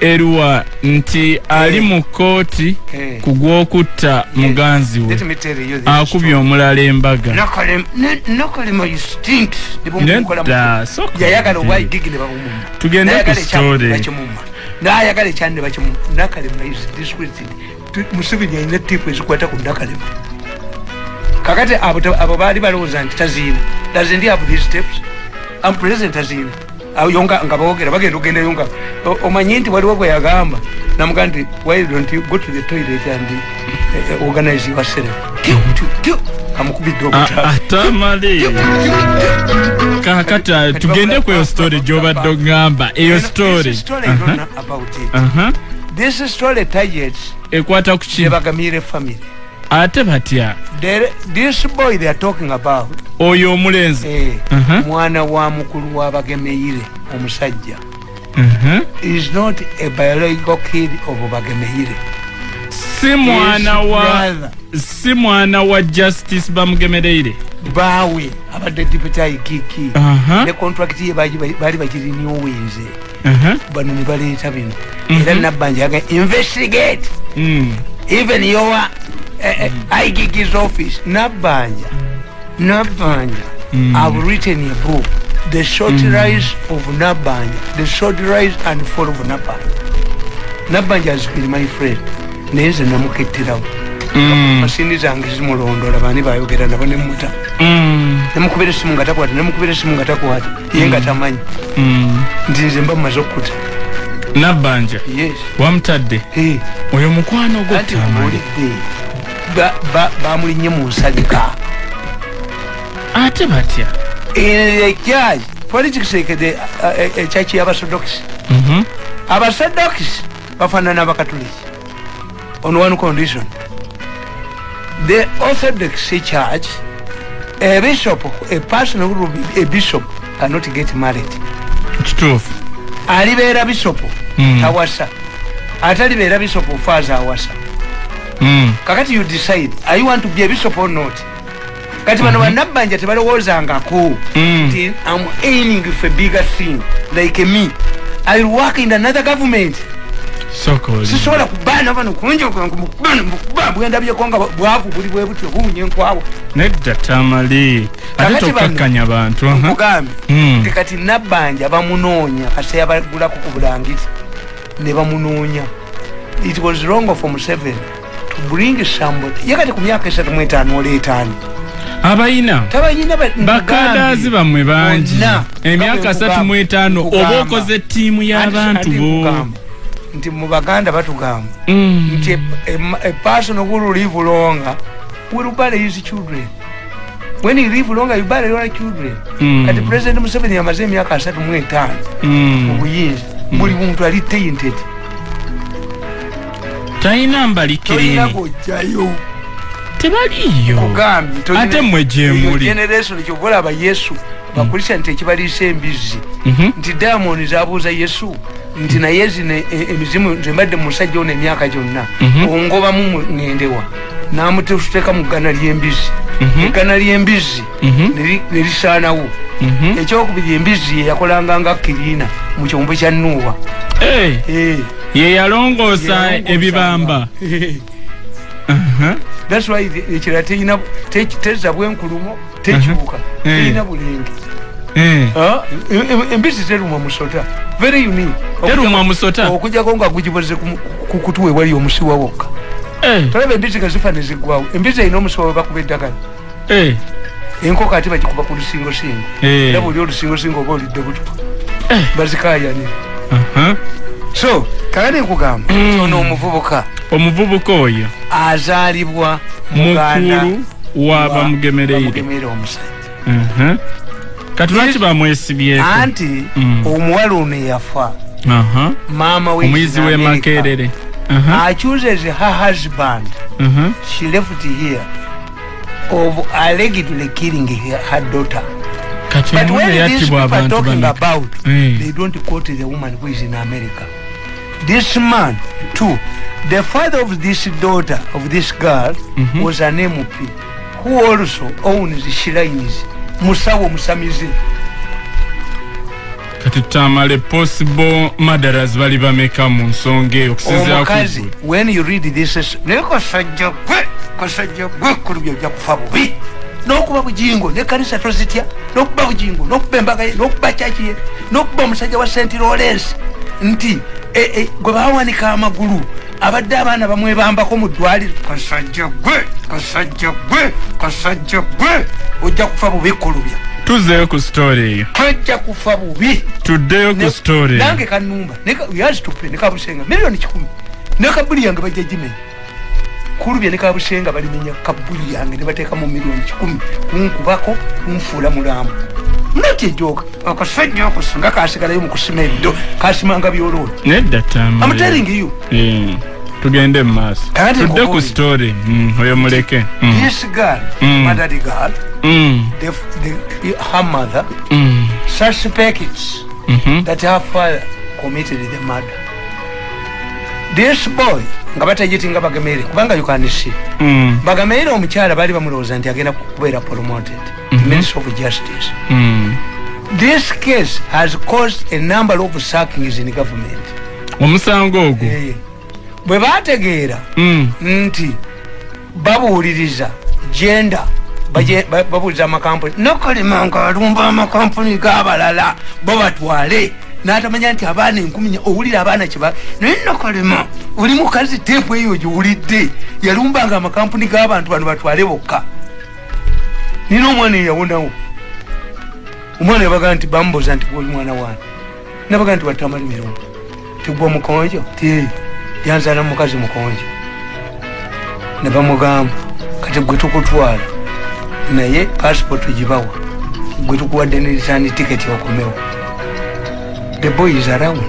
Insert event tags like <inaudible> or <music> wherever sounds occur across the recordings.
eruwa nti ali Eh. mu kooti Eh. ku gwokutta muganzi we. Akubye omulala embaga. Tugende ku bakimuma nayagala ekyani ne bakimuma nakalema is Tu- museveni alina tiipu ezikwata ku nakalema kakati abo baali balowooza nti taziina. Doesn't have these steps? Am president taziina Awo yo nga boogera bagenda ogendayo nga o- omanyi nti waliwo bwe yagamba. Namuga nti why don't you go to the toilet and eh, organize yourself? Amukubidde A- obutabi atamale kakati ah, tugende ku eyo story gyobadde ogamba eyo story. This it. Aha. This story targets ekwata ku ki? The Bagamire family. Ate batya this boy they are talking about oyo omulenzi eh, Aha. mwana wa mukulu wa Bagemeire omusajja Mhm. is not a biological kid of Bagemeire. si mwana wa si mwana wa justice bamugemereire bawe abadde deputy ikiki Aha. ne contract ye baali Aha. bano ne baleeta bino era nabbanja yaga investigate Mm. even your uh, uh, IGG's office, Nabanja, Nabanja, Mm. I've written a book, The Short Rise of Nabanja, The Short Rise and Fall of Nabanja. Nabanja has been my friend. Nenze namukettirawo Mm. masindi zange zimulondola bani bayogera nabo nemuta Mm. nemukubira esimu nga takwata nemukubira esimu nga takwata. Ye nga tamanyi. Mm. nti nze mba mumaze okukuta. Nabbanja yes. wamutadde? Hey. oyo mukwano gwo anti tamale muwulidde ba- ba- bamulinye mu nsalika ate batya? Ekyaki politics ekede ekyaki y'abasodox. Mhm. abasodox bafaanana abakatuliki on one condition. The orthodox church a bishop a person who will be a bishop cannot get married. Kituufu alibeera bishop Mm. tawasa. Ate alibeera bishop faaza awasa. Kakati you decide are you want to be a bishop or not? Kati bano bannabbanja tebalowoozangako Mm. nti i'm aiming for a bigger thing like me. I will work in another government. Sisobola kubaana bano kunjbwendabyeko nga bwavu buli bwe butyo buwunya enkwawa nedda tamale ate Kakati bano- tokkakkanya bantu aha. nkugambye Mm. nti kati nabbanja bamunoonya kaseera bagulako ku bulangiti ne bamunoonya. It was wrong for museven to bring somebody. Ye kati ku myaka esatu mu etaano oleetaani abayina bakadaazi bammwe bangi. Emyaka asatu mu etaano Nkugamba. oba okoze ttiimu y'abantu bo. Nti mu baganda batugamba. Mm. nti a, a, a person who live longer will bury his children. When you live longer you bury your children. Mm. kati president museveni yamaze emyaka asatu mu etaano. Mu Mm. buyinza. Buli muntu ali tainted talina tebaliyo kugambye tolina- Ate mmwe gye eyo muli. generation kyova olaba yesu bakulisa nti ekibaliisa embizzi Mhm. nti diamond zabuuza yesu nti naye zino e- emizimu nze mbadde musajja ono emyaka gyonna Mhm. ongobamu mu- ŋŋendewa namuteeka mu ggana ly'embizzi Mhm. eggana ly'embizzi ne lisaanawo Mhm. ekyokubiri embizzi yeyakolanga nga kiriina mu kyombo kya nuuwa Eh, Eh, ye yalongoosa ebibamba. Aha. <laughs> That's why ekirala terina te- tezza bwenkulumo tekibuka Eh. terina bulenge Eh. Ah, em- em- embizzi terumwa musota. Very unique. Terumwa musota? okujjako nga gugiboze ku- ku kutu ewali omusiwa wokka. Eh, tolaba embizzi nga zifa neziggwawo embizzi erina omusiwa we bakuba eddagala. Eh, enkoko ate bagikuba ku lusingosingo. Eh. era buli olusingosingo oba olidde butuka bazikayanira Aha. So kakati nkugamba Mm. ono omuvubuka omuvubuka oyo azaalibwa mukulu w'abamugemereire omusajja Aha. kati lwaki bamwesibyeko anti Mm. omuwala ono eyafa Aha. maama we omuyizi w'e makerere Aha. accuses her husband Aha. she left here of allegedly killing her, her daughter but when these people are talking about Eh. they don't quote the woman who is in america this man too. The father of this daughter of this girl Mhm. was an mp who also owns shrines musawo musamize. Kati tamale possible madaras bali bameka mu nsonga eyo omukazi when you read this is- naye kasajja gwe kasajja gwe kulubya ojja kufa bubi. N'okuba bujingo ne kanisa tozitya n'okuba bujingo n'okuba embaga ye n'okuba kyaki ye n'okuba omusajja wa st lawrence. Nti gwe bawanika amagulu abadde abaana bamwebambako mu ddwaliro. Kasajja gwe kasajja gwe kasajja gwe ojja kufa bubi kulubya tuzeeyo ku story. Eyo tojja kufa bubi. Tuddeyo ku Ne- story. eyo nange kanumba yazitupe nekabusenga miliyoni kikumi. Nekabuli yange bajja gimenya. Kulubya nekabusenga balimenya kabuli yange nebateekamu miliyoni kikumi. Kunkubako kunfuula mulamu nakyejoka akasajja ako singa kasigalayo mukusima ebido. Kasimanga byoloni nedda tamale amuteringiyo Eh, tugende mu maaso. Kandi tudde ku story. Mm, oyo muleke. Mm, this girl Mm. madadi girl mm, the, the, her mother mm, suspects mhm, that her father committed the murder. This boy nga batagitinga bagemeire kubanga you can see. Mm, bagameire omukyala bali bamulowooza nti agenda kubeera promoted Mhm. minister of justice. Mm. this case has caused a number of sackings in government. Omusango ogwo? Eh, bwe bategeera Mm, nti babuuliriza baje- ba- babuuliza amakampuni nokalima nga alumba amakampuni g'abalala babatwale n'atamanya nti abaana enkumi owulira abaana kyeba naye nokalima oli mukazi teepu eyo giwulidde yalumbanga amakampuni g'abantu bano batwale bokka. Nina omwana eyawonawo. Omwana yabaga nti bamubuuza nti gwoli mwana wange nabaga nti watamali mirundi. Tigwa mukonjo? Ti yanzala mukazi mukonjo. Ne bamugamba kati gwe tukutwala. Naye passport gibawa. Gwe tukuwadde ne return ticket okomewo the boy is around.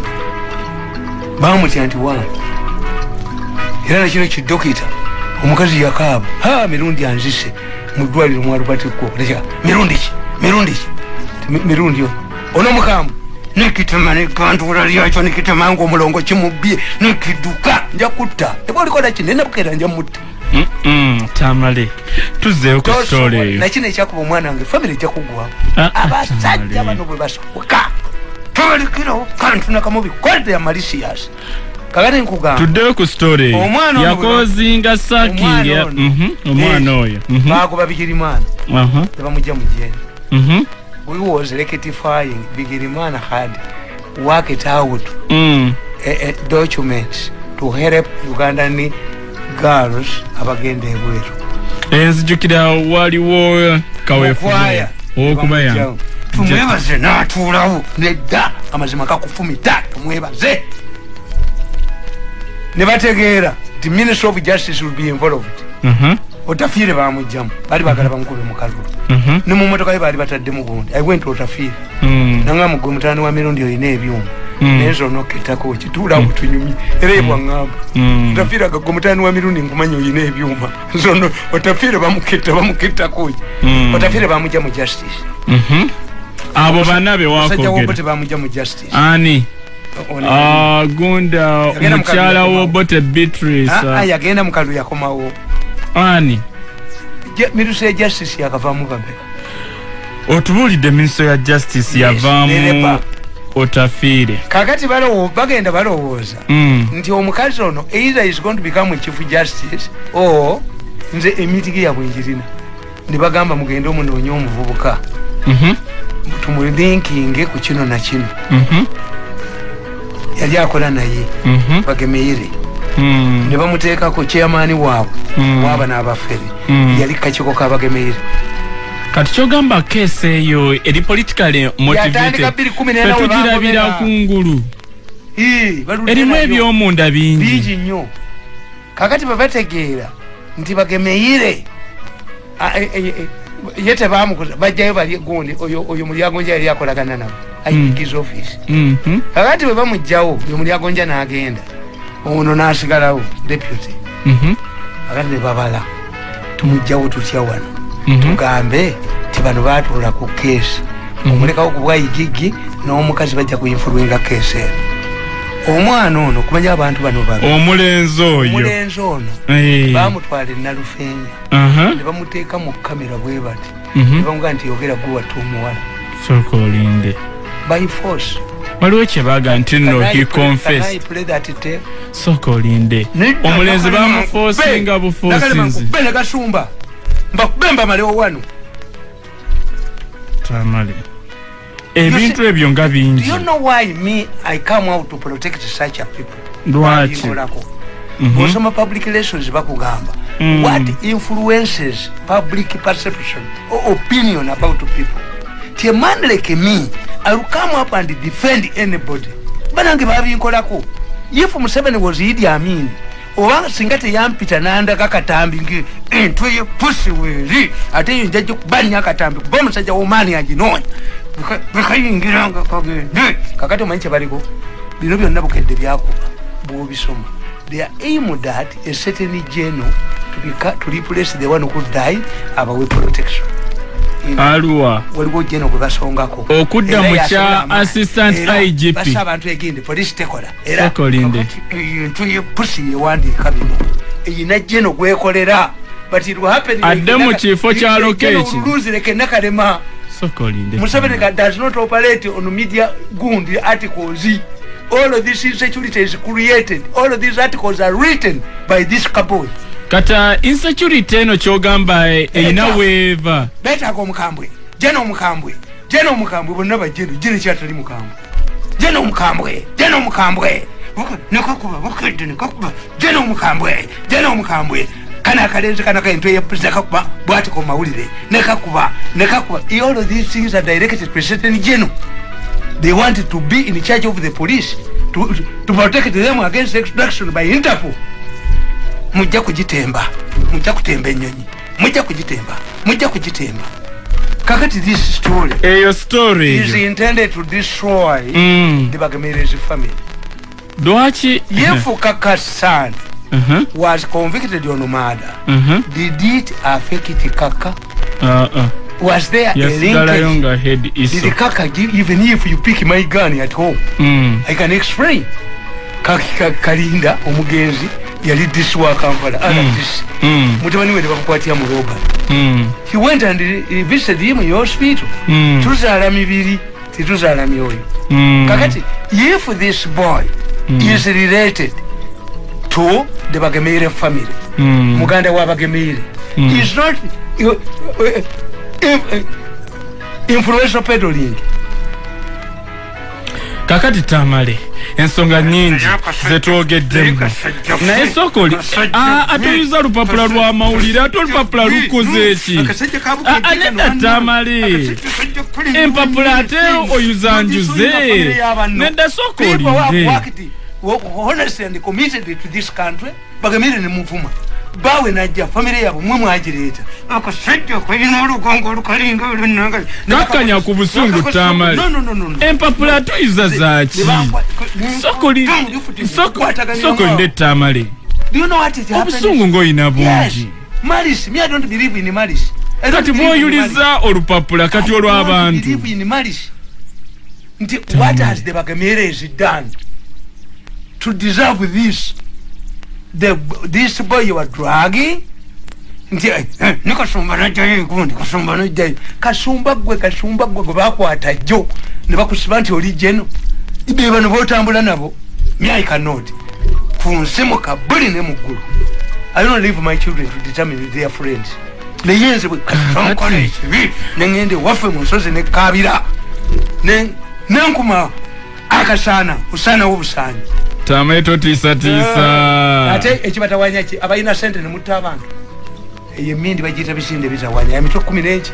Bamutya nti wange era nakino kidokita omukazi yakaaba. Ha mirundi anzise mu ddwaliro mwalubatikko mirundi ki? Mirundi ki? Ti mi- mirundi ono mukambwe nikitema negandula lyakyo nikitema nga omulongo kimubbye nikiduka nja kutta. Eba olikola ki? Nenabukera nja mutta. Tamale tuzeeyo ku story. eyo nakino ekyakuba omwana wange famire ejja kugwamu Ah, ah, abasajja bano bwe basoboka tobalikirawo kantu nakamubi kodde ya malisias kakati nkugamba tuddeyo ku story eyo Omwana ono yakozinga saking omwana ya- ono. Mhm, omwana eh, oyo. Mhm, bagoba bigirimana. Aha, nebamujja mu jeni mhm, we was rectifying bigirimana had worked out. Mm, a, a document to help ugandan girls abagenda ebweru enzijukira waliwo kaweefube owokubayamba tumwebaze natuulawo nedda. Amazima gakufumita tumwebaze ne bategeera nti minister of justice will be involved. Mhm, otafiire bamugjamu bali bagala bamukube mukalulu mhm, ne mumotoka ye bali bataddemu gundi. Aiwe nti otafiire. Mm, nangamba gwe mutani wa mirundi olina ebyuma. Mm. naye nzonoketako kituulawo tunyumye. Era ebwaŋŋamba mm. otafiiraga gwe mutani wa mirundi nkumanya olina ebyuma. <laughs> Zono otafiire bamuketta bamukettako Mm. otafiire bamujja mu justice. Mhm. Abo bana be wakogera ani? Ah, gunda Yagenda mu omukyala kalulu wo bote beatrice. Ah, ah, yagenda mukalu yakomawo ani? Miruso ya justice yakavaamu bameka otubuulidde minister ya justice yavaamu otafiire. Kakati balowo- bagenda balowooza Mm, nti omukazi ono either is going to become a chief justice or nze emitigi yabwe njirina ne bagamba mugende omunoonye omuvubuka. Mhm, tumulinkinge ku kino na kino. Mhm, yali akola naye. Mhm, bagemeire mm, ne bamuteekako chairmaani waabwe. Waaba n'abafere. Mm. yali kakakiiko kabagemeire kati kyogamba keesi eyo eri politically Yatandika motivated bbiri kumi n'ena we fetugirabira bangomera. kungulu. Erimu ebyomunda bingi. Bingi nnyo. Kakati bebategeera nti bagemeire Ah, eh, eh, eh, ye tebamukoza bajjayo bali gundi oyo mulyagonja yali akolagana nabo. Ayigiza office. Mhm, kakati bwe bamugjawo oyo mulyagonja n'agenda. Ono n'asigalawo deputy. Mhm, kakati ne babala tumugjawo tutya wano? Mhm. tugambe ti bano batuula ku keesi. Omulekawo ku bwayigigi n'omukazi bajja kuyinfulwenga keesi eno omwana ono kumanya abantu bano babi omulenzi oyo. Omulenzi ono Eh, bamutwala enalufeenya ne bamuteeka mu kamera bwe bati. Mhm. ne bamugaa nti yogera gwe watta omuwala. Sooka olinde. By force. Waliwo kyebaga nti no he confessed. sooka olinde. Omulenzi bamufoosinga bufoosinzi negasumba mbakube mbamalewo wano. Tamale ebintu ebyo nga bingi Lwaki? Banjingolako. Mhm. public relations bakugamba Mm. what influences public perception or opinion about people ti a man like me ill come up and defend anybody banange babinkolako if museveni was idi amin oba singa teyampita nandaga akatambi ngi entweye pusi weeri ate yo njajja kubanya akatambi kuba omusajja womaani aginoonya bekayingiranga kagende kakati omanyi kyebaliko bino byonna bukedde byakuba bwobisoma. They are aimed at a certain general to, replace the one who died abawe protection. Aluwa. Waliwo jeno gwe basongako. Okudda mu kya assistant IGP. basa abantu egindi police tekola. Era kakati ebintu yepusi yewandiika bino. Eyina jeno gwekolera. Adde mu kifo kya Lokeki. Oluluzireke nakalema sooka olinde museveni ka- does not operate on media gundi articles. All of this insecurity is created all of these articles are written by this couple kata insecurity eno kyogamba e- eyina Eta. weeva betaaga omukambwe jena omukambwe jena omukambwe bonna bajeno jena kyatali mukambwe. Jena omukambwe jena omukambwe nekakuba bukedde nekakuba jena omukambwe jena omukambwe kana akalenzi kana kaintu nekakuba bwatiko mumawulire nekakuba nekakuba all of these things are directed to certain general they want to be in charge of the police to, to protect them against extraction by interpol. Mujja kugitemba mujja kutemba enyonyi mujja kugitemba mujja kugitemba kakati this story. Eyo story is intended to destroy Mm. the bagamerezi family. Lwaki yefuka kasan Mhm, was convicted on murder mhm. did it affect kaka Ah, ah. was there a yasigalayo linkage nga head iso did kaka give even if you pick my gun at home Mm. i can explain Kaki- ka- kalinda omugenzi yali disi wa kampala rdc Mm. mutabani we nebakukwatira mu robert Mm. he went and visited him in hospital Mm. tuzaala mibiri tetuzaala myoyo Mm. kakati if this boy is related to the bagemeire family. Mm. muganda wa bagemeire Mm. is not uh, uh, uh, influential peddling kakati tamale ensonga nyingi zetwogeddemu. naye sooka oli Ah, ate oyuza lupapula lwa mawulire ate olupapula lukoze eki Ah, ah, nedda tamale. Empapula ate oyuza njuze. nedda sooka olinde honestly and committed to this country bagemire nemuvuma bawe najja famire yabo mwe mwagireeta akasajja kalina olugongo olukalinga olunanga kakkanya ku busungu tamale. empapula tuyuza zaki sooka oli- sooka- sooka olinde tamale. Obusungu ng'oyina bungi malice me i don't believe in malice kati bw'oyuliza olupapula kati olw'abantu nti what has the bagameres done to deserve this. The, this boy you are dragging nti eh, eh, ne kasumba najjayo gundi kasumba najjayo kasumba gwe kasumba gwe gwe bakwata jjo. Ne bakusiba nti oli jeno. Be bano botambula nabo myai cannot. Ku nsi mu kabuli ne mu ggulu. I don't leave my children to determine their friends. Neyenze bwe kasonkola ekibi neŋŋende waffe mu nsozi nekabira ne- nenkuma akasaana osaanawo obusaanyi tamaye totiisatiisa ate ekibatawanya ki? Abalina sente nemutta abantu. Eyo emindi bagiyita bisinde bitawanya emitwe kumi nenki.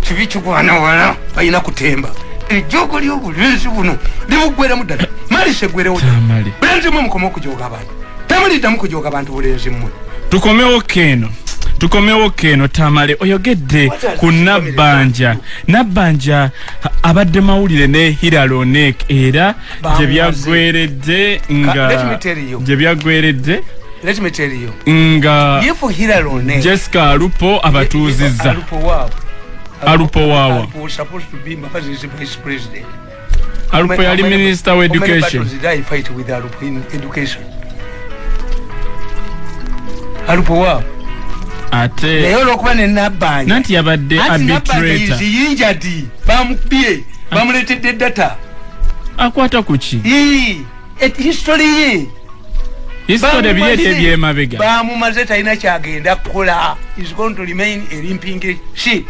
Kibi kigwana wala? Balina kutemba. Ejjogo lyobulenzi buno libuggweramu ddala. Malise eggwerewo Tamale. bulenzi mmwe mukome okujoga abantu. Tamuliddamu kujoga abantu bulenzi mmwe. Tukomewo keno tukomewo keno tamale oyogedde ku nabbanja. Nabbanja abadde mawulire ne hiralonek era gye byaggweredde nga gye byaggweredde let me tell you. nga if hiralone jessica alupo abatuuzizza. Alupo waabwe Alupo waawa. Alupo yali minisita wa How many education. battles did I fight with Alupo in education? Alupo waabwe ate. Naye olwokuba nenabbanja nanti yabadde arbitrator. yinjadi. Bamukubye bamuletedde data. Akwata kuki Ii, et history ye history Bamumaze- ebyemabega. bamumaze talina kyagenda kukola. Is going to remain a limping ship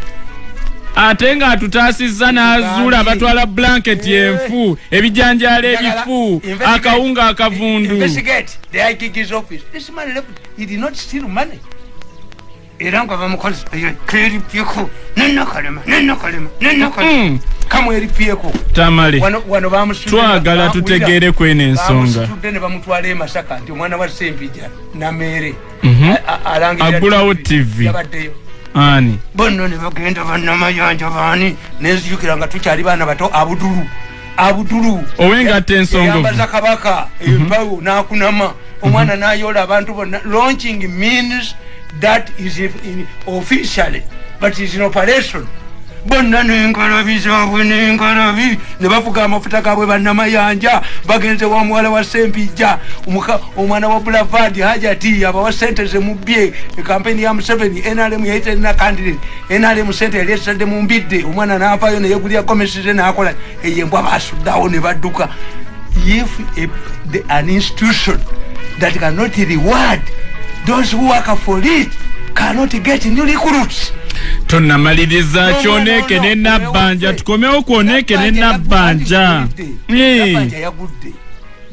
ate ng'atutaasizza n'azuula Bambi. batwala blanketi Eh. enfu ebijanjaalo ebifu akawunga akavundu era nga bamukozi keripyeko nenakalema nenakalema nenakalema Mm, kamweripyeko tamale wano wano bamusitudde- twagala bamwira- tutegeere kweno ensonga bamusitudde ne bamutwala e masaka nti omwana wa sempija nameere Mhm. A- a- alangirira Agulawo TV. yabaddeyo ani bonna ne bagenda bannamayanja baani nenzijukira nga tukyali baana bato abudulu abudulu Owengatta ensonga yambaza kabaka empawo nakunama omwana nayola abantu bonna launching means that is in- officially but is in operation. Bonna nengalabi zaabwe nengalabi ne bafuga amafuta gaabwe bannamayanja bagenze wa muwala wa sempijja. Omwana wa bulavad hajati abawa sente zemubye ekampeni ya museveni nrm yaiterina candidate nrm sente yali esadde mu mbidde. Omwana navayo neyegulya gomesize nakola. Eyembwa basuddawo ne badduka. If an institution that cannot reward those who work for it cannot get new recruits tonnamaliriza No, no, kyoneke no, no, ne nabbanja omewo- tukomewo kwoneke ne Nabbanja nabbanja. Yagudde. Yagudde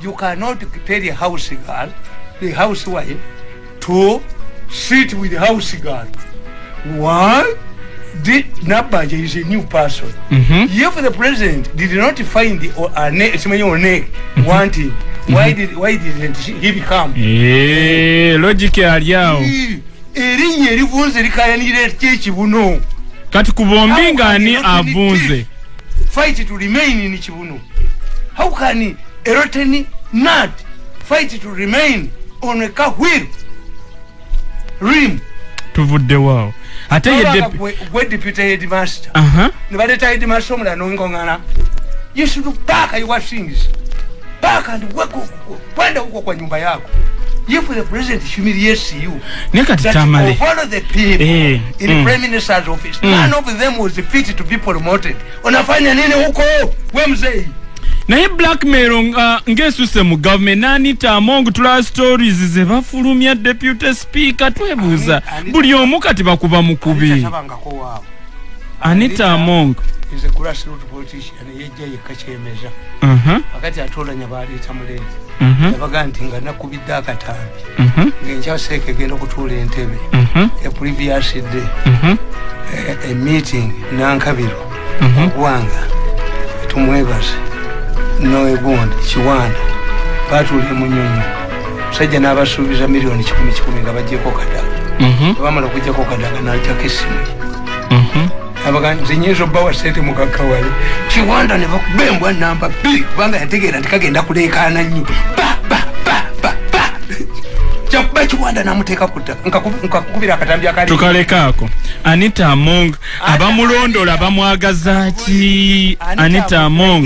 you cannot tell a house girl the housewife to sit with the house girl. Why? The nabbanja is a new person. Mhm. if the president did not find the a ne- simanyi onek wanting why did why didn't she- he become Eh, logiki ali awo erinnya erivunze likayanira ekyekibuno kati ku bombi ng'ani avunze. fight to remain in kibuno how can a rotten nut fight to remain on a car wheel rim tuvuddewo ate gwe- deputy headmaster. Ne baleeta headmaster omulala nongongana you should back your things back and work kwenda huko kwa nyumba yako if the president humiliates you naye kati that tamale of the people Eh, in mm. prime minister's office Mm. none of them was fit to be promoted unafanya nini huko we mzee naye blackmail nga ng'esuse mu government n'anita among tula stories ze bafulumya deputy speaker twebuuza buli omu kati bakuba mukubi. Anita among. Is a grassroot politician yejja yekka kyemeza Mhm, wakati atolanya baleeta muleeti mhm, yabaga nti nga nakubidde akatambi. Mhm, ngaenkywaseeka egenda okutuula entebe. Mhm, a previous day. Mhm, a- a meeting nankabiro. Mhm. ogwanga. Tumwebaze noegundi kiwanda. Batuulye munyonyo musajja n'abasuubiza miliyoni kikumi kikumi nga bajjeko kadaga Mhm, bamala okujjako kadaga naljako essimu abaga nze nyinza obbawa sente mugagawale kiwanda ne bakuba embwa namba bbiri kubanga yategeera nti kagenda kuleekaana nnyo. Ba ba ba ba ba. Kyakuba kiwanda namuteeka kutta nkakubira akatambi akali. Tukalekaako anita among abamulondola bamwagaza ki? Anita among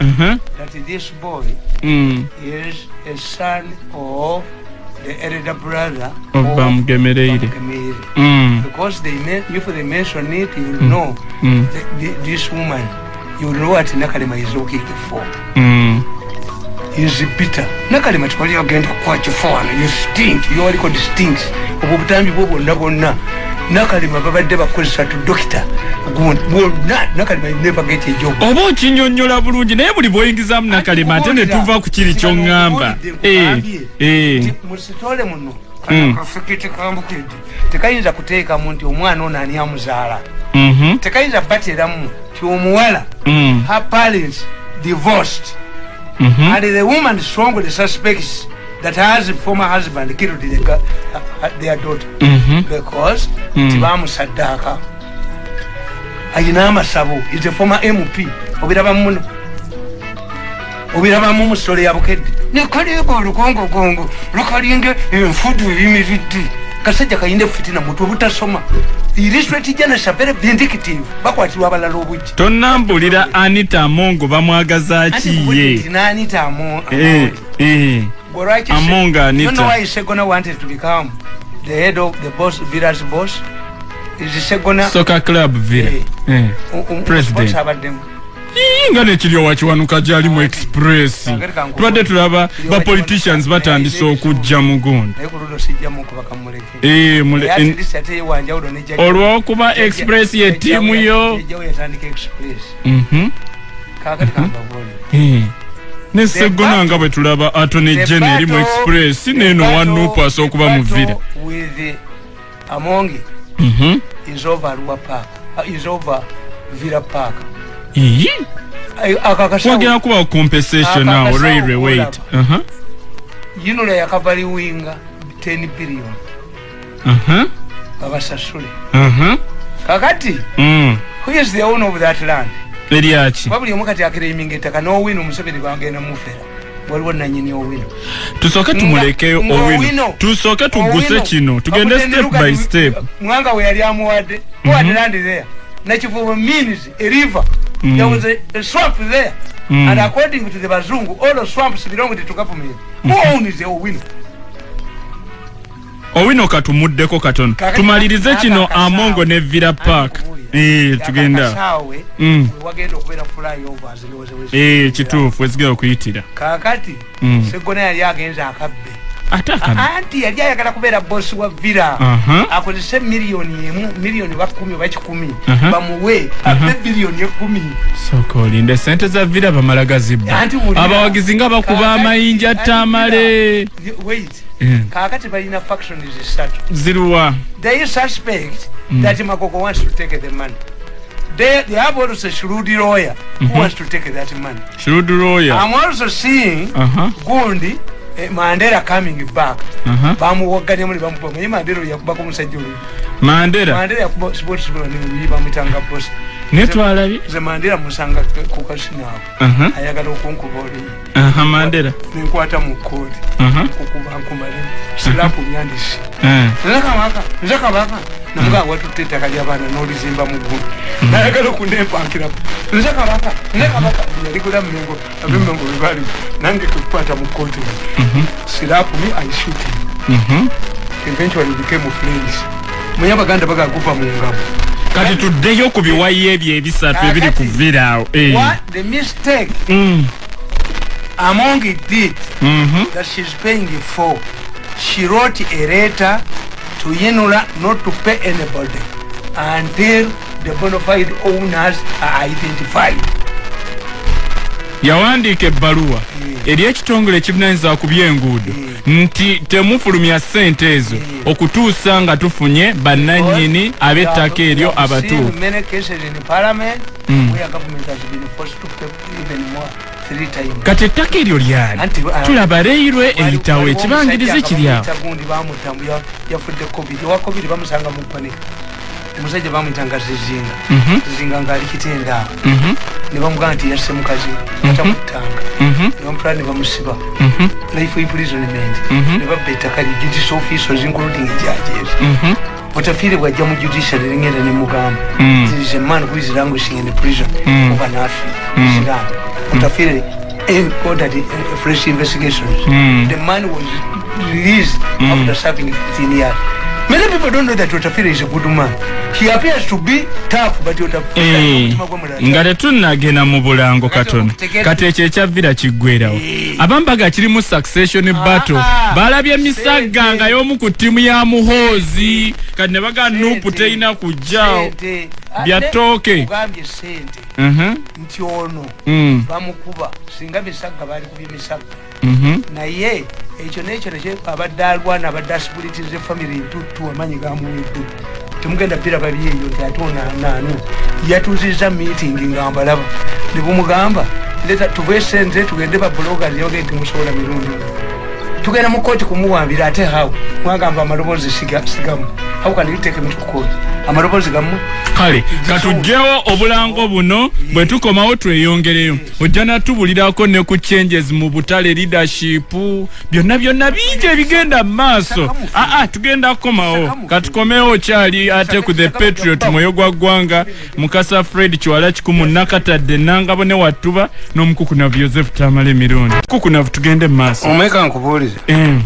mhm, that this boy mm, is a son of the elder brother. Of bamugemereire Bamugemeire. Mm, because they if they mention it you will know mm, th- th- this woman you know what nakalema is looking for. Mm. is bitter. Nakalema tewali agenda kukuwa kifaana you stink. You called stinks. Obwo obutambi bwo bwonna bwonna nakalema babadde bakozesa tu dokita. Nakalema you never get a job. Oba okinyonyola bulungi naye buli bwoyingizamu nakalema ate ne tuva ku kiri kyoŋŋamba. Eh, eh. musitole muno. Mm. kafikiti kambukedde tekayinza kuteekamu nti omwana ono ani amuzaala. Mhm, tekayinza bateramu ti omuwala. Mm, her parents divorced. Mhm. and the woman strongly suspects that her former husband killed the, uh, their daughter. Mhm. because Mm. tibamusaddaaka ayina amasabo. Is a former mp obirabamu muno obirabamu mu sitole ya bukedde. Nekaliga olugongogongo lukalinga enfudu eyimiridde. Kasajja kayinde fitina mutwe butasoma illustrate janasa very vindictive. Bakwatirwa abalala obujja tonnambulira anita amongo bamwagaza ki? ye nanitamu Eh, eh. Among Anita. You know why Segona wanted to become the head of the boss, Village boss? Is Segona soccer club villa Eh. Eh, um, um, president. sports abaddemu nga nekiri wakiwanuka gyali mu express tubadde tulaba bapoliticians batandise okujja mu gundi olwokuba express ye ttiimu yo Mhm. Eh. Ne segona nga bwe tulaba atone general mu express neeno wanupu asookuba mu vira amongi Mhm. uh, Villa wagenda kubawo compensation awo railway weight. Aha. yinula yakavaliwinga 10 billion babasasule Aha. kakati Mm. who is the owner of that land eryaki babuli omu kati akiraiminga ettaka n'owino omuseveni bagenda mufera waliwo nanyini owino. Tusooke tumulekeyo Nga- owino. tusooke tuguse kino. Tugende step by step. Mwanga we yali amuwadde. Who land there. Nakivubo means a river. Mm. there was a, a swamp there. Mm. and according to the bazungu all the swamps belong to government who owns the owino? Owino katumuddeko katono tumalirize kino amongo ne villa park tugenda. Mm. wagenda okubeera flyovers ndowooza kituufu wezigera okuyitira. Kakati Mm. segona yali agenze akabbe. Anti yali ayagala kubeera bosi wa villa. Aha. akozese miliyoni emu miliyoni bakumi oba kikumi. Bamuwe abe biliyoni ekumi sooka olinde sente za villa bamala gazibba. Abawagizi nga bakuba amayinja tamale. wait. Kakati balina factions zisatu. Ziruwa they suspect that magogo wants to take the money. They, they have also shrewd lawyer who wants to take that money. Shiruduroya i'm also seeing Aha. gundi eh, mandela coming back. Aha. bamuwaganya muli bamupa naye mandela oyo yakubako omusajja oluyi mandera mandela yakuba sportsbro noluyi bamwitanga bosi netwalabye nze mandela musanga ku kasinaako Aha. ayagala okunkuba oluyi aha mandera nenkwata mu kooti Aha. kukuba nkumalemu sirapu myandisi Eh. nze kabaka nze kabaka. Namugamba watutte ettaka lyabaana n'olizimba mu ggulu. Nayagala okunnempankirako nze kabaka nze kabaka. Yaligula mmengo abemmengo bebali nange kukwata mu kooti sirapu mi aishuti eventually became friends. Muye abaganda bagaguva mu ngabo kati tuddeyo ku biwayi ebyo ebisatu ebiri ku villa awo Eh. Mm. among it did Mhm. that she's paying for she wrote a letter to Yinula not to pay anybody until the bona fide owners are identified. Yawandiika ebbaluwa. Eri ekitongole ekivunanyizibwa ku byenguudo nti temufulumya ssente ezo. Okutuusa nga tufunye bannannyini ab'ettaka eryo abatuufu. kati ettaka eryo lyali? Uh, tulaba reirwe eyitawo ekibangirizi omusajja omusajja bamuyitanga zizinga. Mhm. zizinga ngaali kitenda awo. Mhm. ne bamugamba nti yasse mukazi atamuttanga Mhm. ne bamutwala ne bamusiba. Life imprisonment. Ne babba ettaka lye. Judicial officers including judges. Otafiire bwajja mu judiciary ringenda ne mugamba. Mm. there is a man who is languishing in prison Mm. over Nafi Mm. Islam. Otafiire eh, ordered eh, fresh investigations. The man was released after serving 15 years many people don't know that Otafire is a good man. He appears to be tough but Otafire Eh, omutima gwe mulala. nga tetunnagenda mu bulango katono kati ekyo ekyavira kiggwerawo abambaga kirimu succession battle Ah, balabye misagga sente. nga y'omu ku ttiimu ya muhoozi. Kati ne baga nupu Sente. terina kujjaawo Sente. Ate ttooke. ogambye sente. Mhm, nti ono mm, bamukuba. Singa misagga bali kubye misagga. Mhm. naye ekyo nekyo abadde alwana abadde asibulitiza efamiry ntuttu amanyi gamuwedde temugenda biraba byeyo nti ate onaanaanu yatuuziza meeting nga mbalaba. Ne bumugamba leta tuve sente tugende babuloga yoge nti musobola mirundi tugenda mu kooti kumuwambira ate hawo mwagamba amaloboozi siga- sigamu. How can you take me to court amaloboozi gamu? Kale katugyewo obulango buno bwe tukomawo tweyongereyo. Ojja natubulirako ne ku changes mu butale leadership byonna byonna bingi ebigenda mu maaso. Aa tugenda kukomawo. Katukomewo kyali ate ku the patriot mwoyo gwa ggwanga mukasa fred kiwala kikumu nakatadde nangabo ne wattuba n'omukukunavu joseph tamala emirundi mukukunavu tugende mu maaso. Omweka nkubuulize Eh,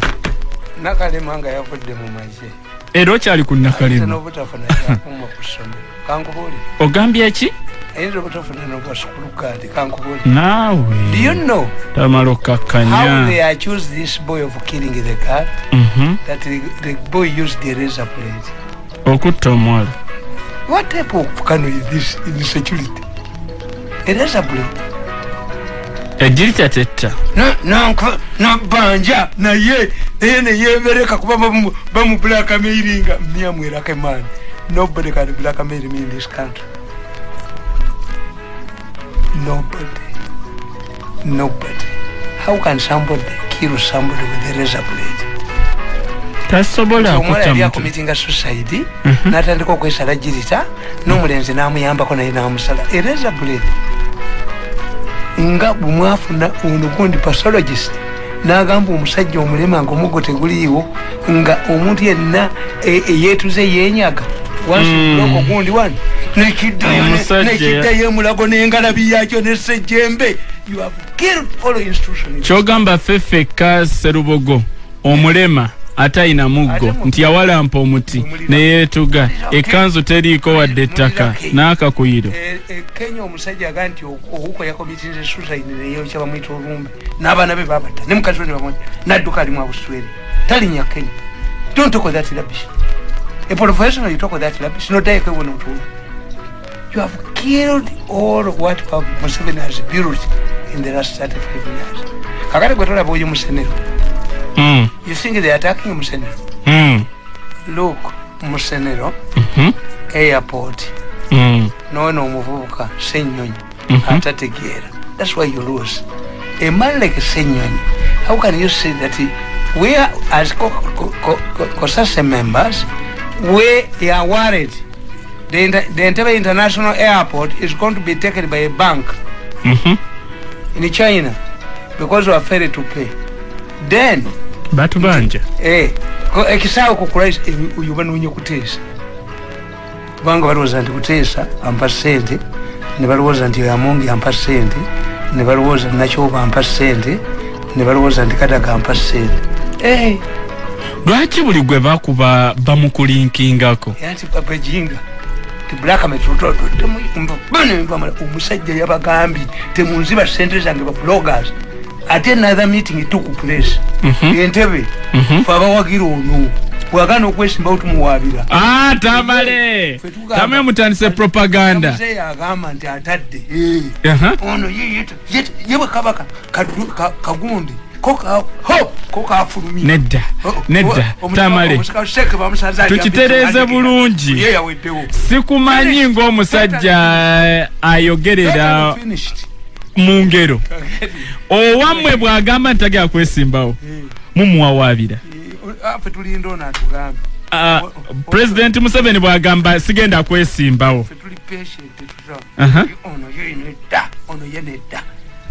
nakalema nga yavudde mu maze era okyali ku nakalema n'obutafuna kyakuma ku ssomero. Kankubuulire ogambye ki? Ayinza obutafuna nobwasukulukaadi kankubuli. Naawe. Do you know tamala how okkakkanya they accuse this boy of killing the girl Mhm. that the, the boy used the razor blade. Okutta omuwala. What type of cano is this in security? A razor blade ejjirita tetta nabanja naye naye neyebereka kuba bamu- bamublakamairinga myamwerake man nobody can blackmail me in this country. Nobody. Nobody. How can somebody kill somebody with a razor blade? Tasobola akutta yali akomitinga suicide natandika okwesala jirita n'omulenzi namuyambako naye namusala. Ereza blade nga bwemwafuna ono gundi pathologist nagamba omusajja omulema nga omugo teguliiwo nga omuntu yenna e- eyetuze yenyaga wansiuloko gundi Omusajja- nekiddayo emulago n'engalabi yakyo nesejjembe kyogamba ffe ffekka serubogo omulema ate ayina muggo. Nti yawalampa omuti neyeetuga ekkanzu teriiko wadde ettaka n'akakuyiro. E- e, kenya omusajja aga nti owuko yakomitinze suicide neyokya bamwita olumbe n'abaana be babata ne mukazi we ne bamwita nadduka alimu abuswere talinya kenya. Don't talk of that rubbish. A professional you talk of that rubbish. No die kwewona mutulu you have killed all what museveni has built in the last 35 years. Kakati gwe tolaba oyo musenero Mm, you think they are attacking musenero? Mm, look musenero mhm, airport. Mm. nono omuvubuka senyonyi. Mhm. atategeera thats why you lose. A man like senyonyi how can you say that he- we are, as cosase members we are worried? The, inter, the entebbe international airport is going to be taken by a bank Mhm. in china because we are failed to pay. Then batubanja Eh, ko- ekisaawe kukulaisa oyo banoonya kuteesa kubanga balowooza nti kuteesa ampa sente ne balowooza nti amongi ampa sente ne balowooza nakyoba ampa sente ne balowooza nti kadaga ampa sente Eh, lwaki buli gwe bakuba bamukulinkingako era nti babejinga tiblakametotototemubanembamala omusajja yabagambye temunziba sente zange ba bloggers ate another meeting took place. Mhm. entebe Mhm. fe abawagira ono bwagana okwesimbawo tumuwabira Ah, tamale. Tamwe mutandise propaganda. Agamba nti atadde eh, ono ye- bwe kabaka kagundi nedda Oh, oh, nedda omusika- tamale. tukitereeze bulungi. sikumanyi ng'omusajja ayogerera. Mu ngero. Owammwe bw'agamba nti tagera kwesimbawo Eh, mumuwawaabira eh, ono atugambe Ah, pulezidenti museveni bw'agamba sigenda kwesimbawo. Ono ye nedda ono ye nedda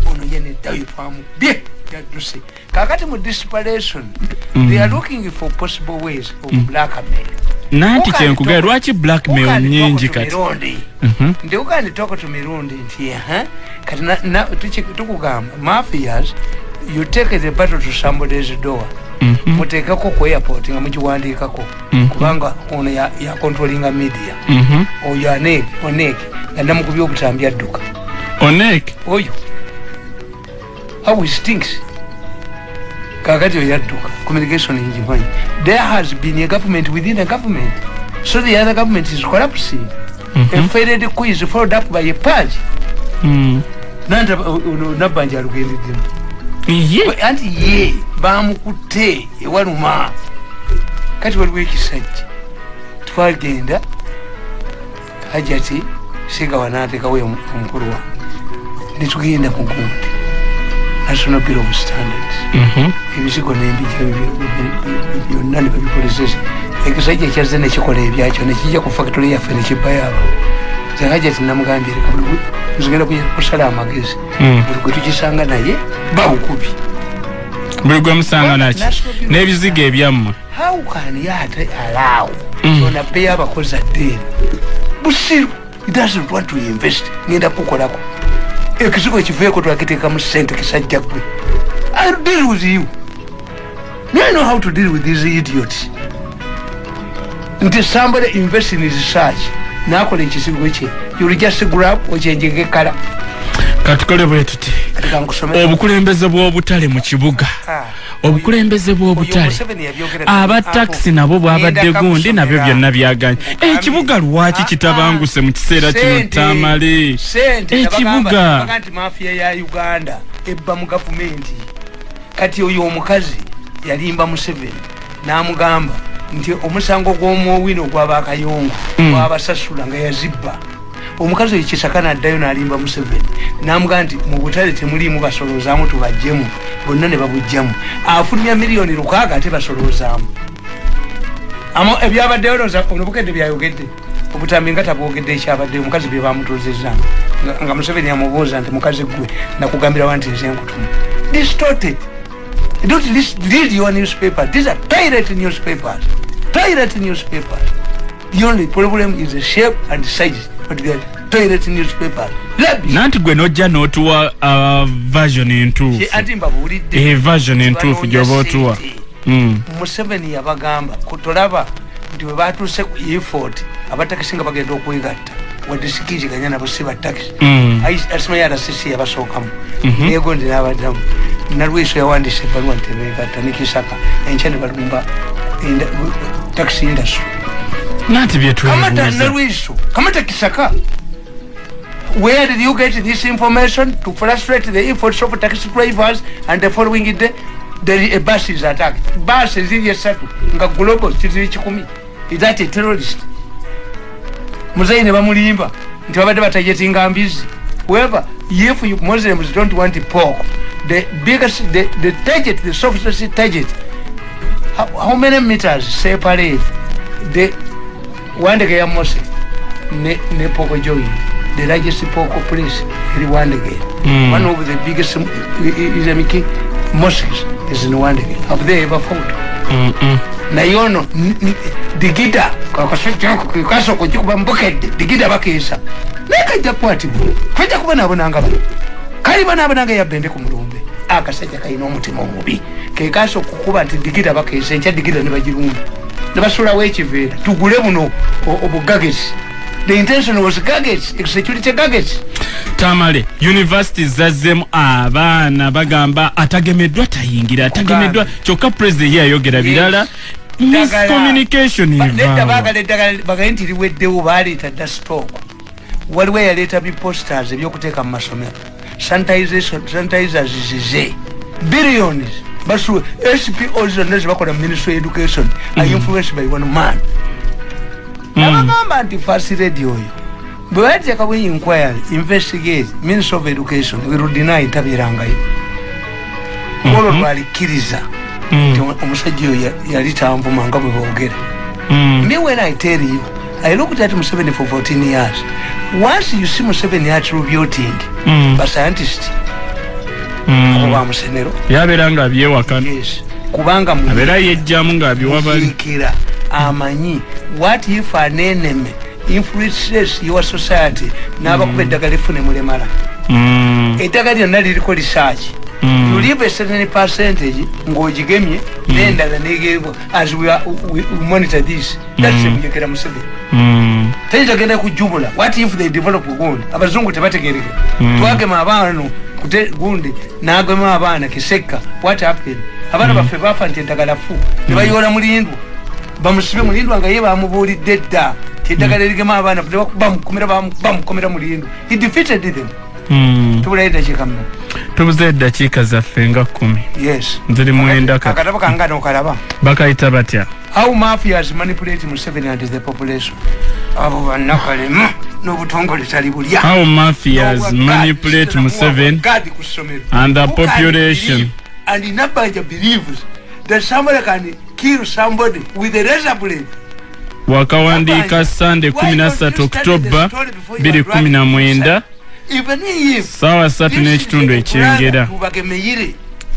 ono ye nedda oyo twamubye yadduse kakati mu desperation they are looking for possible ways of blackmail. Nanti toko- lwaki blackmail nyingi kati. Tumirundi. Mhm. ndi ugandi toko tumirundi nti kati tukugamba mafias you take the battle to somebody's door. Mhm. mutekeko ku airport nga mugiwandiikako Mhm. kubanga ono ya- yacontrollinga media. Oyo anek onek nga namukubya obutambi adduka onek oyo how he stinks. Kakati oyo adduka communication ngimanyi there has been a government within a government. So the other government is collapsing. A failed coup is followed up by a purge. Mm. nanta ono nabbanja alugendeddemu ye anti ye bamukutte ewaluma kati waliwo ekisajja? Twagenda hajati singa wanatekawo omukulu wange netugenda mu gundi national bureau of standards. Mhm. ebizigo nembija byonna nebabikolesesa ekisajja kyazze nekikola ebyakyo nekijja ku factory yaffe nekibayo aba zehajati namugambye reka buli nzigenda kusala amagezi. Mm. buli gwe tukisanga naye bawukubi buli gwe musanga naki n'ebizigo ebyammwe. How can yate allow? Mm. ona beyo abakozi addeeni busiru. It doesn't want to invest. Ngenda kukolako ekizigo ekiveeko twakiteeka mu sente kisajja gwe I'll deal with you. I know how to deal with these idiots nti somebody invest in research nakola ekisigo kye. Yulijasigrap okyenjega ekkala. Katukole bwe tuti obukulembeze bw'obutale mu kibuga obukulembeze bw'obutale. Abatakisi nabo bwabadde gundi nabyo byonna byaganye. Ekibuga lwaki kitabanguse mu kiseera kino tamale? ekibuga. nti mafiya ya uganda ebba mu gavumenti. Kati oyo omukazi yalimba museveni n'amugamba nti omusango gw'omwowino gwabakayongo gwabasasula nga yazibba omukazi oyo kisaka naddayo nalimba museveni namugamba nti mu butale temuliimu basolozaamu tubajjemu bonna ne babujjamu afulumya miliyoni lukaaga ate basolozaamu ebyabaddeyo loza onobukedde byayogedde? Obutambi nga tabwogedde ekyabaddeyo omukazi bye bamutuzizza nga museveni amubuuza nti mukazi gwe nakugambirawa nti nze nkutumu distorted don't read your newspaper. These are pirate newspapers. Pirate newspapers. The only problem is the shape and size pirate newspapers nanti gwe nojja notuwa uh, version entuufu. Ati mbabulidde version entuufu gyoba otuwa. museveni yabagamba tolaba nti we batuuse ku effort abatakisi nga bagenda okwegatta wadde sikiziganya nabo si batakisi. Asimayo alasisi yabasookamu. Yego ndi nabaddamu. Nalweso yawandisa ebaluwa nti begatta nekisaka enkya ne balumba taxi industry nanti byetwenalweso kamata kisaka. Where did you get this information? To frustrate the efforts of taxi drivers and the following day there a bus is attacked. Bus eziri esatu nga global ziri kikumi is that a terrorist? Muzeyi ne bamulimba. Nti babadde batajetinga mbizi however if you muslims don't want pork the biggest the, the target the softest target how, how many meters separate the wandege ya mose ne, ne poko joy the largest poko place eri wandege mm. one of the biggest islamic mosques is in wandege have they ever fought. Mm -mm. naye ono digida kasoko kikuba mbukedde digida bakeesa naye kajja kukwatibwa kajja kuba nabonanga bano kali banabonanga yabbende ku mulumbe. Akasajja kalina omutima omubi. Kekaasa okukuba nti digida bakeesa enkya digida ne bagirumba ne basulawo ekiveera tugule buno obugagesi the intention was gadgets security gadgets tamale university zazzemu abaana bagamba atagemeddwa tayingira atagemeddwa kyokka president ye yayogera birala. Miscommunication bagaye nti liweddewo baleeta dda stock waliwo eyaleeta biposters ebyokuteeka mu masomero. Sanitizers zize billions basu spo zonna zebakola mu ministry education are influenced by one man. Nabagamba nti fast radio oyo bwe bateekawo inquiry investigate ministry of education wirudinai tabirangayo olwo lwalikkiriza nti omusajja oyo yali tanvuma nga bwe boogera. Me when i tell you i looked at museveni for 14 years. Once you see museveni attributing bascientist oba musenero yabeera nga abyewakana kubanga abeera yejjamu ngaabiwabaliikira amanyi what if an enemy influences your society? N'abakuba eddagala efune mulemala. Eddagala lyonna liriko research. You leave a certain percentage ng'ogigemye n'endala negerwa as we, are, we, we monitor this. That's mujekera museveni. Tayinza genda kujubula what if they develop gundi abazungu tebategereke twagema abaana gundi nagema abaana kisekka what happened? Abaana baffe bafa nti eddagala fu nebayoola mulindwa bamusibe mulindwa nga ye bamubuulidde dda. Tieddagala erigema abaana bamukomera mulindwa he defeated them. Tubulayo eddakiika mna tubuze eddakiika zaffe nga kumi yes. Ziri mwenda akatabo kanga nokalaba bakayita batya how mafias manipulate museveni and the population. Abo bannakalema n'obutongole tali bulya. How mafias manipulate museveni and the population. and nabanja believes that somebody can kill somebody with a razor blade. Wakawandiika sande 13 oktoba 219 saawa satu n'ekitundu ekyengera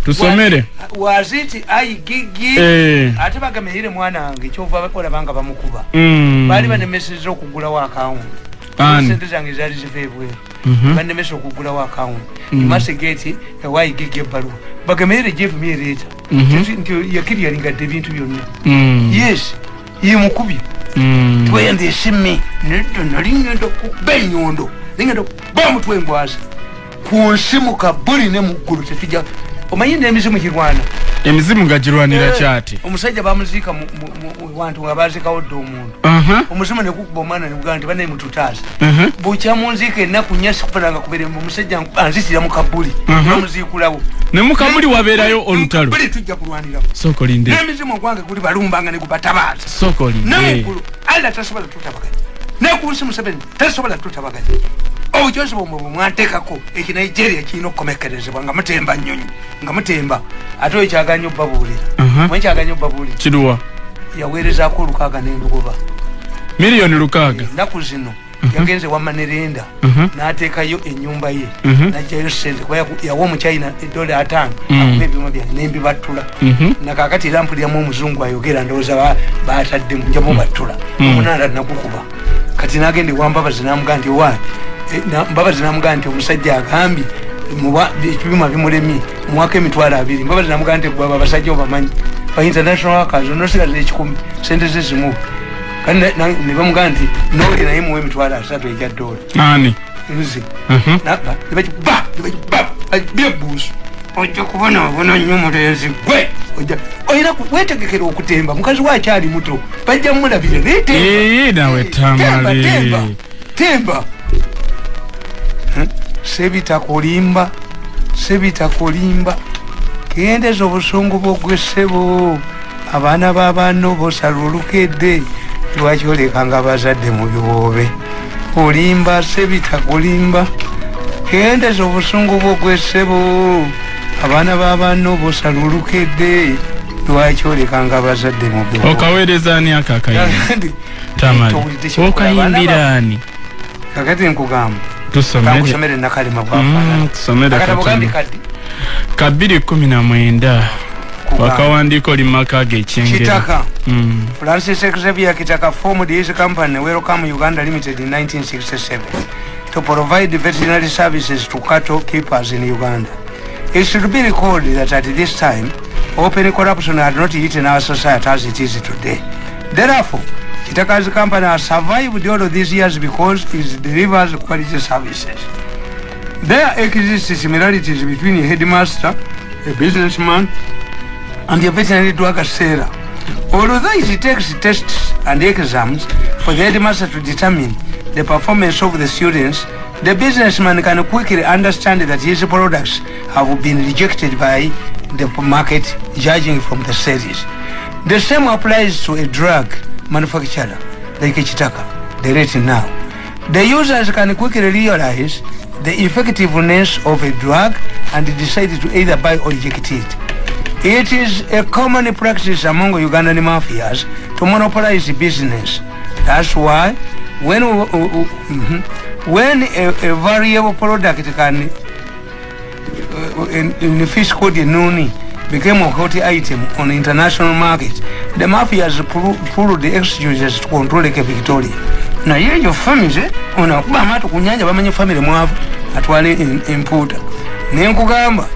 tusomere. Waziti aigigi ate bagameyire mwana wange kyova olabanga bamukuba. Baali banemeseza okugulawo akawunti sente zange zaali ziva ebweru banemesa okugulawo akawunti imasegeti ewaigigi ebbaluwa. Bagameyire jevumyereeta nti yakiri yalingadde ebintu byonna. Yes ye mukubi Mm. twende esimi nedda nali ngenda kuba enyondo. Ningenda kuba omutwe engwazi ku nsimu kabuli ne muggulu tetujja omanyi n'emizimu girwana? Emizimu nga girwanira Eh, kyati omusajja bamuziika mu- mu- mu wantu nga bazikawo dde omuntu. Aha, omuzimu nekukuba omwana nebugaa nti banaye mututaasa aha. bukya munziika ennaku nnya sikufunanga kuberembe omusajja anzitira mu kabuli. Mhm. bamuziikulawo. Ne mukabuli wabeerayo olutalo. tujja kulwaniramu n'emizimu ogwange guli balumbanga ne gubatabaasa sooka olinde namuggulu alla tasobola tutabaganya nekunsi museveni tasobola tutabaganya obukyozi bwomwe bwe mwateekako eki nigeria kirina okukomekerezebwa nga mutemba nyonyi nga mutemba ate oyo kyaganya obbabuulira Aha. mwe kyaganya obbabuulira kiruwa yaweerezaako olukaaga n'endugoba miliyoni lukaaga ennaku zino yagenze wamma nerenda Mhm. n'ateekayo enyumba ye Mhm. najjayo sente kuba yawa omuchina edola ataano Mhm. akuba ebyuma byange nembibattula Mhm. nakakati era mpuliramu omuzungu ayogera ndowooza ba- bataddemu njamu battula Mm. omunaala nagukuba kati nagenda ewa mbabazi namugaa nti wa eh, na- mbabazi namugaa nti omusajja agambye ebyuma bimulemye muwako emitwalo abiri. Mbabazi namugaa nti gwaba abasajja obamanyi. Ba international workers onosigaza ekikumi sente ze zimu. Kati na- na- ne bamugaa nti nooli naye muwa emitwalo asatu egya dola. Ani nze Mhm. naba nebakiba nebakiba byebuusu ojja kubona wabona nnyo mulenzi. Gwe olina ku- wetegekera okutemba. Mukazi wakyali muto bajja mulabire naye temba. Ee, nawe Temba, tamale. temba? Sebitakulimba sebitakulimba gendeza obusungu bwogwesebo abaana babano bosala olukedde lwaki olekanga abazadde mu biwoobe olimba sebitakulimba gendeza obusungu bwogwesebo abaana babano bosala olukedde lwaki olekanga abazadde mu biwoobe okaweereza ani ako akayimba tamale okayimbira ani? Kakati nkugamba tusomere. Nakalema Mm, bwafaanana tusomere akatabo gambi katono kaddi ka bbiri kumi na mwenda Kugamba. wakawandiiko limaka gekyengera kitaka. Mm. francis xavier kitaka formed his company welcome uganda limited in 1967 to provide veterinary services to cattle keepers in uganda. It should be recalled that at this time open corruption had not eaten our society as it is today. Therefore kitaka's company has survived all of these years because it delivers quality services there exist similarities between a headmaster a businessman and a veterinary drug seller. Although it takes tests and exams for the headmaster to determine the performance of the students, the businessman can quickly understand that his products have been rejected by the market, judging from the sales. The same applies to a drug manufacturer like Chitaka, the rate now. The users can quickly realize the effectiveness of a drug and decide to either buy or reject it. It is a common practice among Ugandan mafias to monopolize business. That's why when mhm, when a, a variable product can uh, in, in the fish called nuni became a hot item on the international market, the mafias pulled pull the exchanges to control Lake Victoria. naye eyo famize ono akuba amaato ku nyanja bamanyi famire mwavu atwala em- empuuta naye nkugamba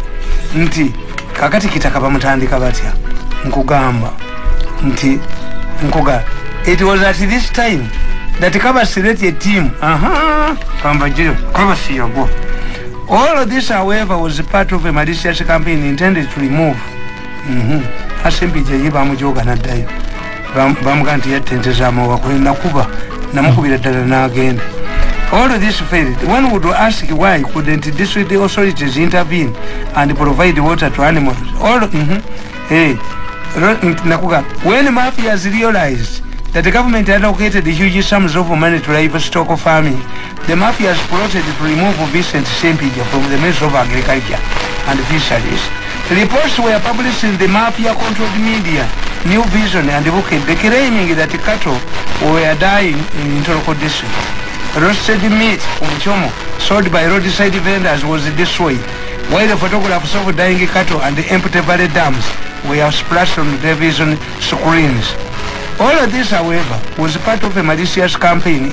nti kakati kitaka bamutandika batya nkugamba nti nkuga it was at this time that kabasireti team aha kamba jiro kabasi yagwa all of this however was part of a malicious campaign intended to remove mhm asembije ye bamujoga naddayo. Bam- bamugaa nti yattenteza amawakwe nakuba namukubira ddala n'agenda. All of this failed. One would ask why couldn't district authorities intervene and provide water to animals? All mhm eh ro- nt- nakuga when mafias realized that the government allocated huge sums of money to livestock farming. The mafias plotted to remove Vincent Sempija from the Ministry of Agriculture and Fisheries. Reports were published in the mafia controlled media. New Vision and Bukit claiming that cattle were dying in Intoroko district roasted meat umuchomo sold by roadside vendors was destroyed while the photographs of dying cattle and the empty valley dams were splashed on television screens all of this however was part of a malicious campaign